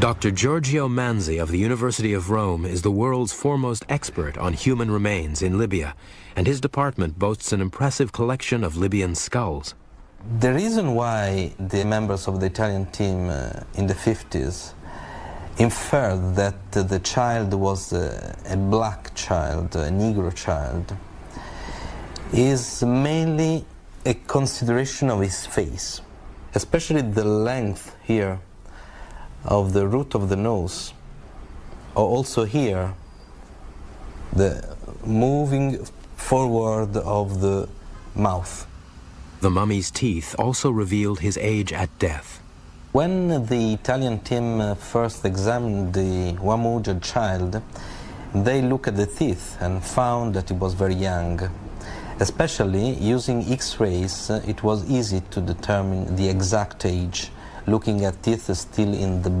Dr. Giorgio Manzi of the University of Rome is the world's foremost expert on human remains in Libya, and his department boasts an impressive collection of Libyan skulls. The reason why the members of the Italian team uh, in the 50s inferred that uh, the child was uh, a black child, a Negro child, is mainly a consideration of his face, especially the length here of the root of the nose, or also here, the moving forward of the mouth. The mummy's teeth also revealed his age at death. When the Italian team uh, first examined the Uan Muhuggiag child, they looked at the teeth and found that he was very young. Especially using X-rays, uh, it was easy to determine the exact age, looking at teeth still in the